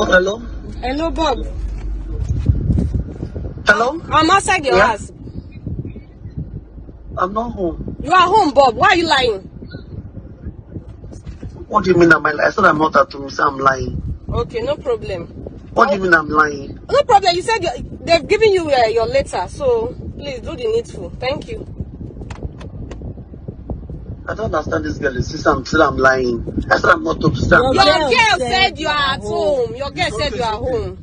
Oh, hello? Hello, Bob. Hello? I'm outside your Yeah? house. I'm not home. You are home, Bob. Why are you lying? What do you mean I'm lying? I said I'm not at home. Say I'm lying. Okay, no problem. What do you mean I'm lying? No problem. You said they've given you uh, your letter, so please do the needful. Thank you. I don't understand this girl. She said I'm, said I'm lying. I said I'm not said I'm Your girl said you are at home. Your girl said you are home.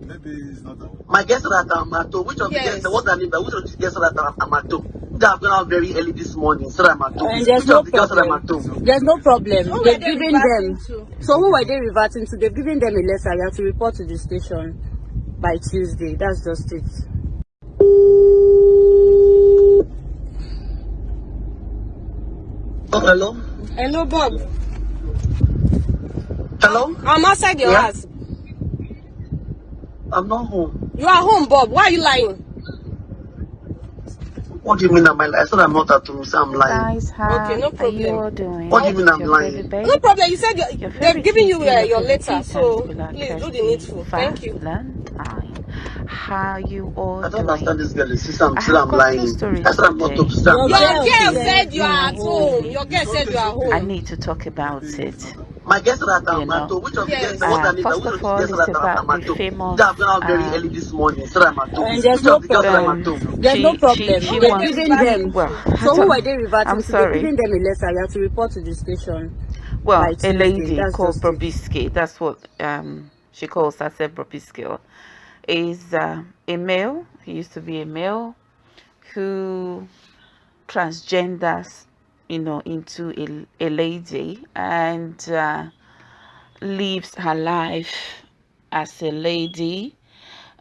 Maybe it's not that one. My guest said that I'm at home. Which of Yes. the guests? What's her name? Which of the guests said that I'm, at home? That I've gone out very early this morning. Said I'm at home. And there's Which no of the girls said I'm at problem. There's no problem. Who They've they given them. to? So who were they reverting to? They've given them a letter. You have to report to the station by Tuesday. That's just it. Hello? Hello, Bob. Hello? I'm outside your Yeah? house. I'm not home. You are home, Bob. Why are you lying? What do you mean I'm lying? I said I'm not at home. You say I'm lying. Guys, how Okay, no are you problem. all doing? What do you mean I'm Your lying? babe? No problem. You said you, Your they've favorite given you uh, your letter, so please do the needful. Thank you. Valentine. How you all I don't doing? understand this girl. She said I'm, I said have I'm lying. stories I said I'm not today. home. She said I'm Your Your girl girl said said you you are are at home. Your girl said you are home. I home. need to talk about it. My guest said that You I'm know. at home. Which of the Yes. guests? What's her Uh, name? first Which of of the all, guests it's I'm, I'm about at the home? famous. That I've gone out very Um, early this morning. Said I'm at. And there's no of the girls said I'm problem. There's no problem. she They've wants. them. Well, So who don't- they reverting I'm? They've sorry. given them a letter. You have to report to the station Well, by a lady called just that's what um, she calls herself Bobrisky, is uh, a male, he used to be a male, who transgenders, you know, into a, a lady and uh, lives her life as a lady.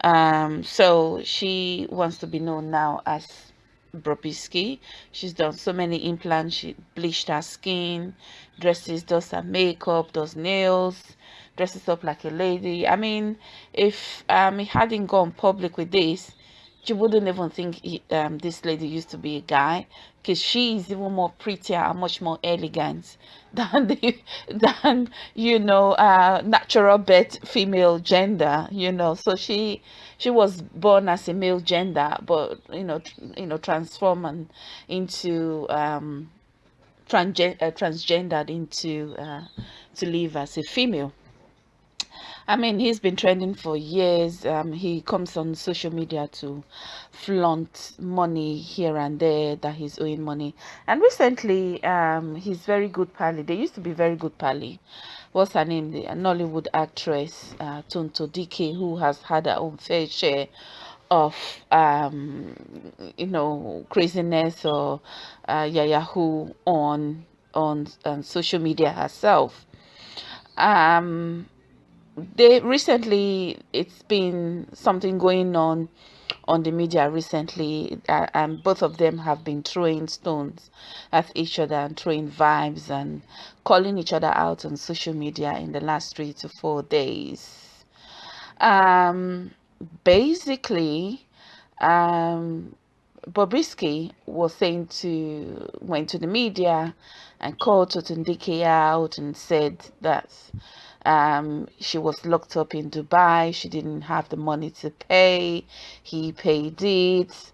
Um, so she wants to be known now as Bobrisky. She's done so many implants. She bleached her skin, dresses, does her makeup, does nails, dresses up like a lady. I mean, if um he hadn't gone public with this, you wouldn't even think he, um, this lady used to be a guy because she is even more prettier and much more elegant than the than you know uh natural birth female gender you know so she she was born as a male gender but you know you know transform and into um uh, transgendered into uh, to live as a female I mean, he's been trending for years. Um, he comes on social media to flaunt money here and there that he's owing money. And recently, um, he's very good pally. They used to be very good pally. What's her name? The Nollywood actress uh, Tonto Dikeh, who has had her own fair share of um you know craziness or uh yahoo on on on social media herself um they recently it's been something going on on the media recently uh, and both of them have been throwing stones at each other and throwing vibes and calling each other out on social media in the last three to four days. Um basically um Bobrisky was saying to went to the media and called Tonto Dikeh out and said that um, she was locked up in Dubai. She didn't have the money to pay. He paid it.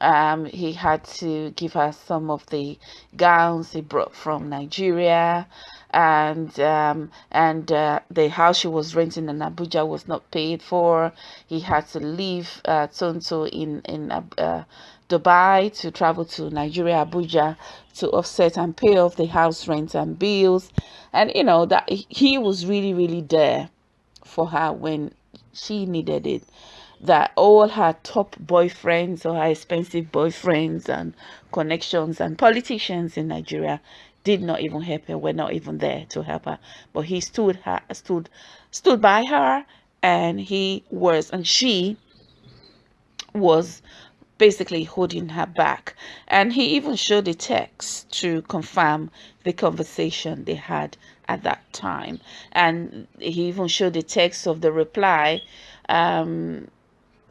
Um, he had to give her some of the gowns he brought from Nigeria, and um, and uh, the house she was renting in Abuja was not paid for. He had to leave uh, Tonto in in uh, uh, Dubai to travel to Nigeria, Abuja, to offset and pay off the house rent and bills, and you know that he was really really there for her when she needed it that all her top boyfriends or her expensive boyfriends and connections and politicians in Nigeria did not even help her were not even there to help her. But he stood her stood stood by her and he was and she was basically holding her back. And he even showed the text to confirm the conversation they had at that time. And he even showed the text of the reply um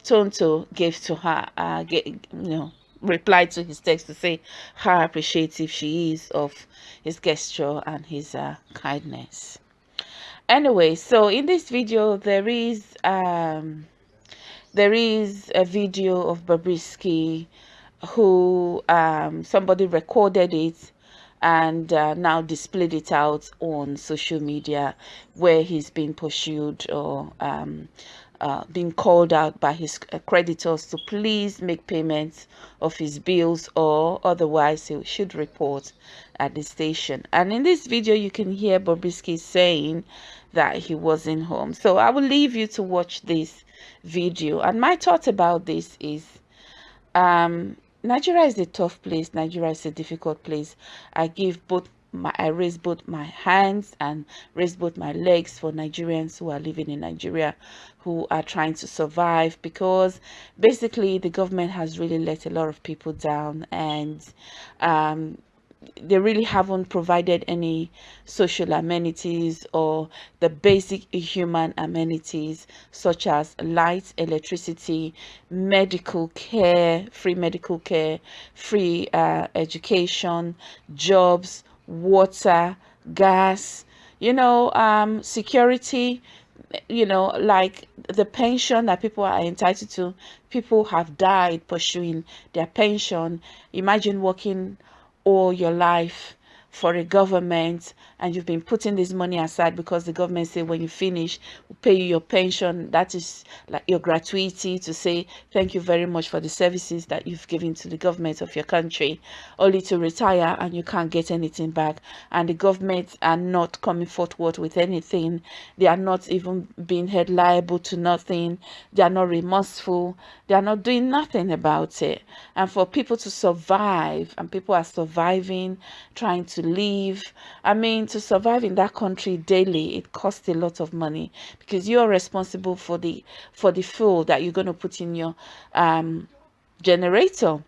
tonto gave to her uh get, you know replied to his text to say how appreciative she is of his gesture and his uh, kindness. Anyway so in this video there is um there is a video of Bobrisky who um somebody recorded it and uh, now displayed it out on social media where he's been pursued or um, uh, being called out by his creditors to please make payments of his bills or otherwise he should report at the station. And in this video, you can hear Bobrisky saying that he wasn't home. So I will leave you to watch this video. And my thought about this is um, Nigeria is a tough place. Nigeria is a difficult place. I give both my I raise both my hands and raise both my legs for Nigerians who are living in Nigeria who are trying to survive because basically the government has really let a lot of people down and um, they really haven't provided any social amenities or the basic human amenities such as light electricity medical care free medical care free uh, education jobs water gas you know um, security you know like the pension that people are entitled to. People have died pursuing their pension. Imagine working all your life for a government and you've been putting this money aside because the government say when you finish we'll pay you your pension. That is like your gratuity to say thank you very much for the services that you've given to the government of your country. Only to retire and you can't get anything back. And the government are not coming forward with anything. They are not even being held liable to nothing. They are not remorseful. They are not doing nothing about it. And for people to survive and people are surviving trying to live i mean to survive in that country daily it costs a lot of money because you're responsible for the for the fuel that you're going to put in your um, generator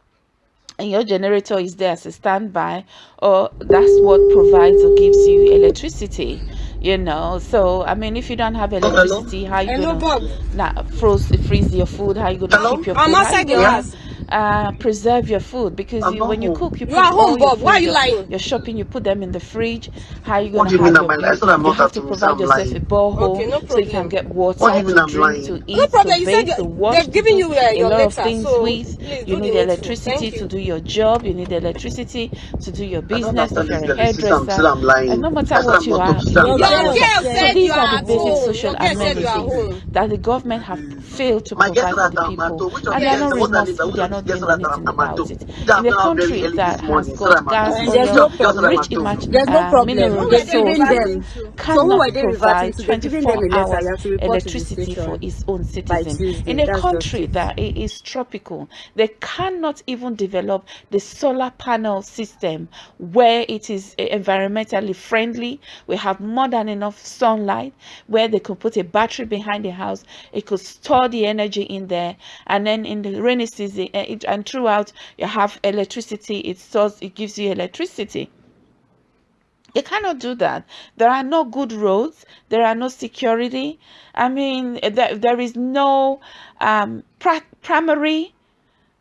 and your generator is there as a standby or that's what provides or gives you electricity you know so i mean if you don't have electricity how you Hello, gonna Bob. nah, froze freeze your food how you gonna Hello? keep your I'm how you gonna, house. Uh preserve your food because I'm you, not when you home. cook you, You put are home, all your Bob. Why are you your, You're shopping you put them in the fridge how are you gonna do you mean have I'm your? I bill said I'm you not have to at home, so provide I'm yourself a lying. borehole Okay, no so you can get water What do you mean to I'm drink lying? to eat No problem. to You said bathe to you- wash they've to given you uh, a your lot of things so with you need the electricity to do your job you need electricity to do your business if you're a girl. She said I'm, hairdresser still I'm lying. and no matter what you are home. She you said need I'm Your lying. Your electricity girl girl so these are are the basic social Your girl said you are amenities that the government have failed to provide is for the people home. Which of and they are not What's remorseful they are of you not doing anything about it in a gone out very country that has got I'm gas home. And there's oil no Just said I'm problem. rich at home. imag- There's no uh, problem. Mineral were They've they given reverting them. to? So who cannot are they reverting provide to? They've given them 24 a hours You have to report to the electricity for its own citizens. in a country it. that it is tropical they cannot even develop the solar panel system where it is eh, environmentally friendly we have more than enough sunlight where they could put a battery behind the house it could store the energy in there and then in the rainy season eh, it, and throughout you have electricity it stores it gives you electricity you cannot do that. There are no good roads. There are no security. I mean, there, there is no um, primary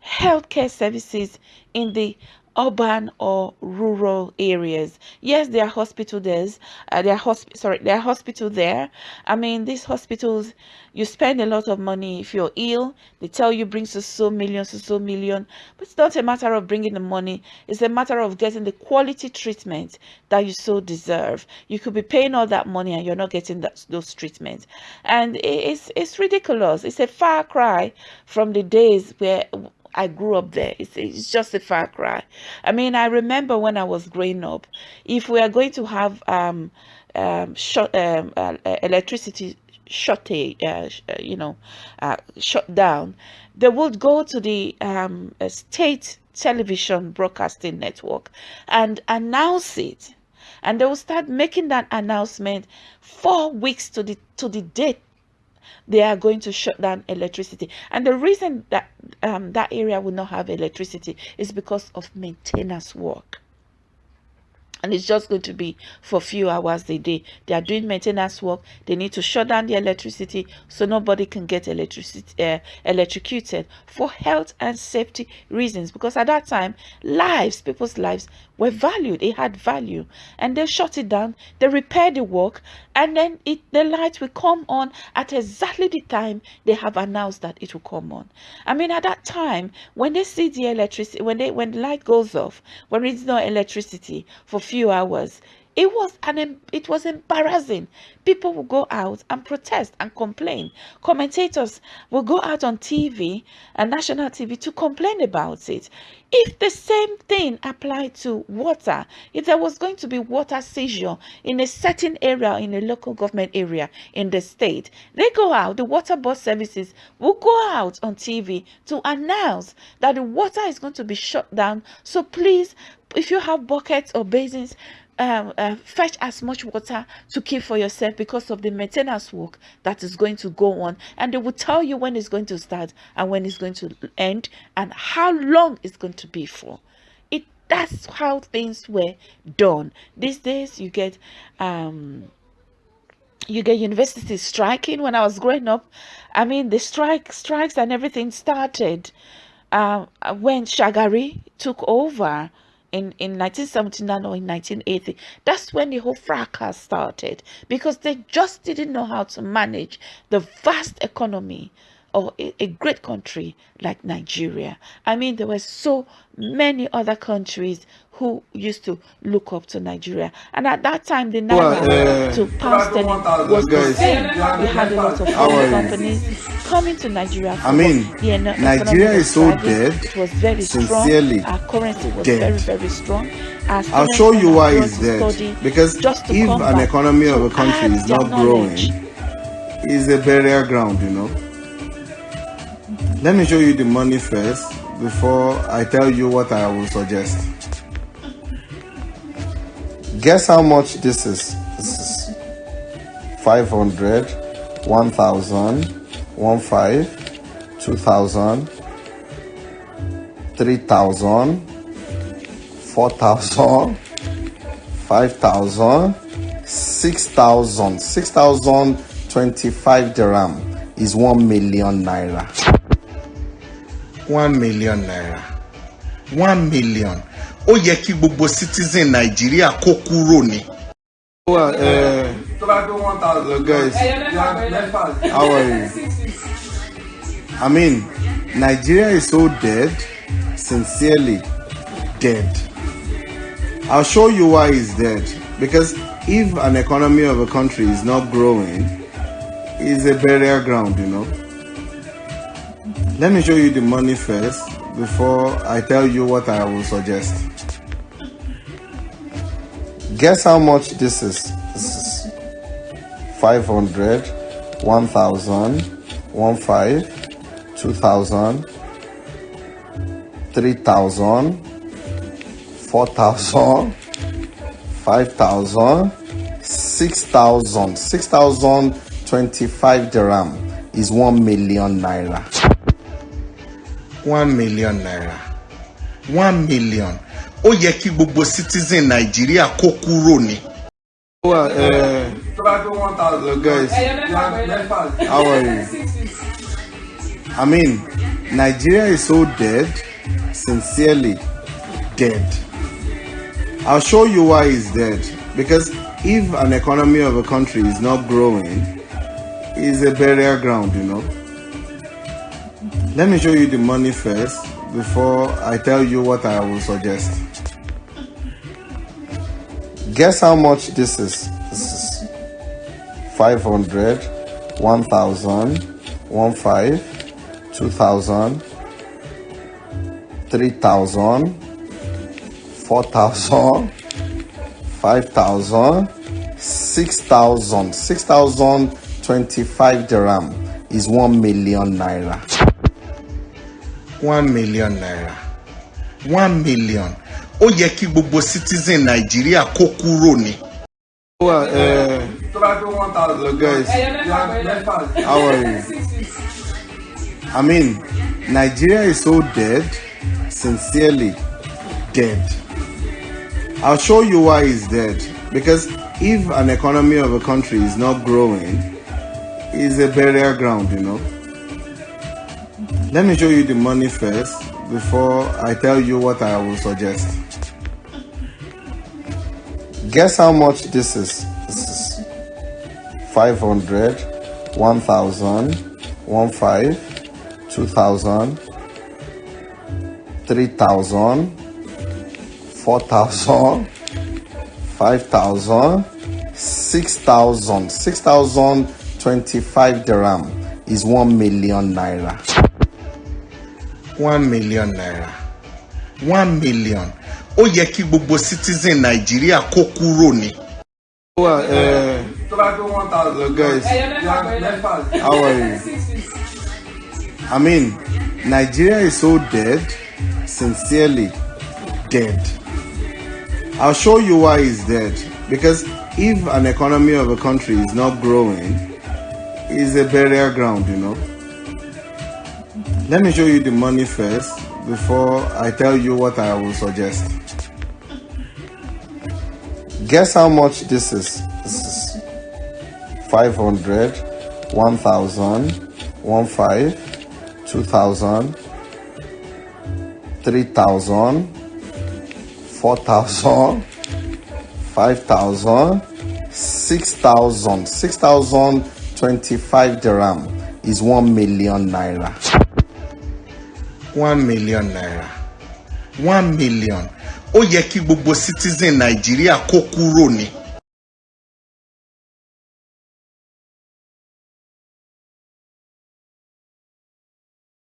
healthcare services in the urban or rural areas. Yes, there are hospitals there's uh, there are hosp- sorry, there are hospital there. I mean, these hospitals you spend a lot of money if you're ill. They tell you bring so so million so so million, but it's not a matter of bringing the money. It's a matter of getting the quality treatment that you so deserve. You could be paying all that money and you're not getting that, those treatments, and it's it's ridiculous. It's a far cry from the days where I grew up there. It's, it's just a far cry. I mean, I remember when I was growing up, if we are going to have um, um, short, um, uh, uh, electricity shortage, uh, uh, you know, uh, shut down, they would go to the um, uh, state television broadcasting network and announce it. And they will start making that announcement four weeks to the to the date they are going to shut down electricity. And the reason that um, that area will not have electricity is because of maintenance work and it's just going to be for a few hours a day. They are doing maintenance work. They need to shut down the electricity so nobody can get electricity uh, electrocuted for health and safety reasons. Because at that time, lives, people's lives, were valued. It had value, and they shut it down. They repaired the work, and then it the light will come on at exactly the time they have announced that it will come on. I mean, at that time, when they see the electricity, when they when the light goes off, when it's no electricity for few hours, it was an it was embarrassing. People will go out and protest and complain. Commentators will go out on TV and national TV to complain about it. If the same thing applied to water, if there was going to be water seizure in a certain area in a local government area in the state, they go out, the water board services will go out on TV to announce that the water is going to be shut down. So please, if you have buckets or basins, uh, fetch as much water to keep for yourself because of the maintenance work that is going to go on. And they will tell you when it's going to start and when it's going to end and how long it's going to be for. It that's how things were done. These days you get um you get universities striking. When i was growing up i mean the strike strikes and everything started uh, when shagari took over in, in 1979 or in 1980. That's when the whole fracas started because they just didn't know how to manage the vast economy of a, a great country like Nigeria. I mean, there were so many other countries who used to look up to Nigeria. And at that time, the naira well, uh, to pound sterling was the same. We had a lot of foreign companies coming to Nigeria. I mean, the Nigeria is so dead. It was very sincerely strong. Our currency was dead. very, very strong. I'll show you why it's dead. Because just if an economy of a country is not growing, it's a burial ground, you know. Let me show you the money first before I tell you what I will suggest. Guess how much this is? This is 500, 1000, 15, 2000, 3000, 4000, 5000, 6000. 6025 dirham is 1 million naira. 1 million naira. 1 million. Ó yẹ kí gbogbo citizen nàìjíríà kó kúrò ní. well uh, guys. How are you? I mean nigeria is so dead sincerely dead. I'll show you why it's dead. Because if an economy of a country is not growing it's a burial ground you know let me show you the money first before i tell you what i will suggest Guess how much this is? This is 500, 1000, 15, 2000, 3000, 4000, 5000, 6000. 6025 dirham is 1 million naira. 1 million naira. 1 million. Ó yẹ kí gbogbo citizen nàìjíríà kó kúrò ní. well uh, guys how are you? I mean nigeria is so dead sincerely dead. I'll show you why it's dead. Because if an economy of a country is not growing it's a burial ground you know let me show you the money first before i tell you what i will suggest Guess how much this is? This is 500, 1000, 15, 2000, 3000, 4000, 5000, 6000. 6025 dirham is 1 million naira. 1 million naira. 1 million. ó yẹ kí gbogbo citizen nàìjíríà kó kúrò ní. uh, guys how are you i mean nigeria is so dead sincerely dead I'll show you why it's dead. Because if an economy of a country is not growing, it's a burial ground, you know. Let me show you the money first before I tell you what I will suggest. Guess how much this is? This is 500, 1000, 15, 2000, 3000, 4000, 5000, 6000. 6025 dirham is 1 million naira. 1 million naira. 1 million. Ó yẹ kí gbogbo citizen Nàìjíríà kó kúrò ní. Well, uh, guys, how are you? I mean, Nigeria is so dead, sincerely dead. I'll show you why it's dead. Because if an economy of a country is not growing, it's a burial ground, you know. Let me show you the money first before I tell you what I will suggest. Guess how much this is? This is 500, 1000, 15, 2000, 3000, 4000, 5000, 6000. 6025 dirham is 1 million naira. 1 million naira. 1 million. Ó yẹ kí gbogbo citizen Nàìjíríà kó kúrò ní.